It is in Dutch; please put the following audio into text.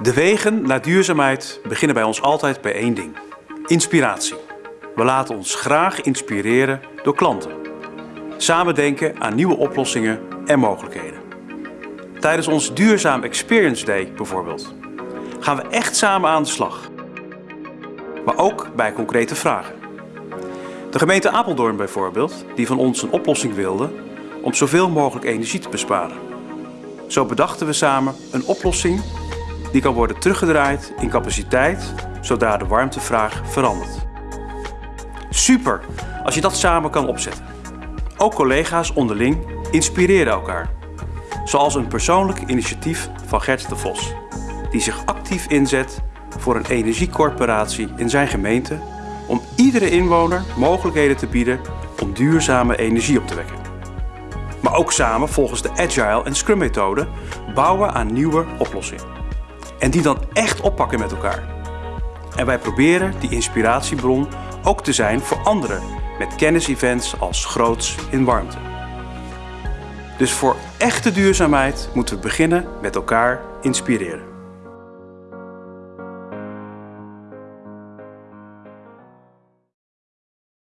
De wegen naar duurzaamheid beginnen bij ons altijd bij één ding. Inspiratie. We laten ons graag inspireren door klanten. Samen denken aan nieuwe oplossingen en mogelijkheden. Tijdens ons Duurzaam Experience Day bijvoorbeeld gaan we echt samen aan de slag. Maar ook bij concrete vragen. De gemeente Apeldoorn bijvoorbeeld, die van ons een oplossing wilde om zoveel mogelijk energie te besparen. Zo bedachten we samen een oplossing die kan worden teruggedraaid in capaciteit zodra de warmtevraag verandert. Super als je dat samen kan opzetten. Ook collega's onderling inspireren elkaar. Zoals een persoonlijk initiatief van Gert de Vos, die zich actief inzet voor een energiecorporatie in zijn gemeente om iedere inwoner mogelijkheden te bieden om duurzame energie op te wekken. Maar ook samen volgens de Agile en Scrum methode bouwen aan nieuwe oplossingen. En die dan echt oppakken met elkaar. En wij proberen die inspiratiebron ook te zijn voor anderen met kennisevents als groots in warmte. Dus voor echte duurzaamheid moeten we beginnen met elkaar inspireren.